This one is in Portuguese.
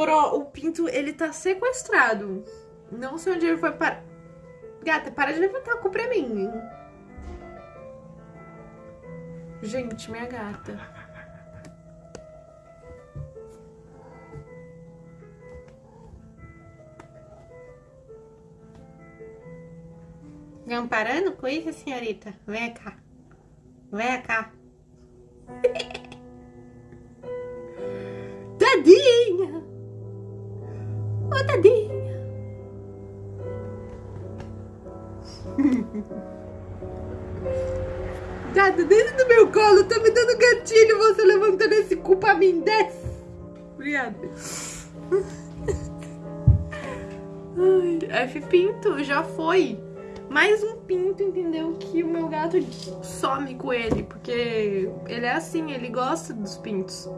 o pinto, ele tá sequestrado. Não sei onde ele foi parar. Gata, para de levantar a culpa pra mim. Gente, minha gata. Não parando com isso, senhorita? Vem cá. Vem cá. Tadinha! Gata, dentro do meu colo, tá me dando gatilho você levantando esse cu pra mim, desce! Obrigada. Ai, F Pinto, já foi mais um pinto, entendeu? Que o meu gato some com ele, porque ele é assim, ele gosta dos pintos.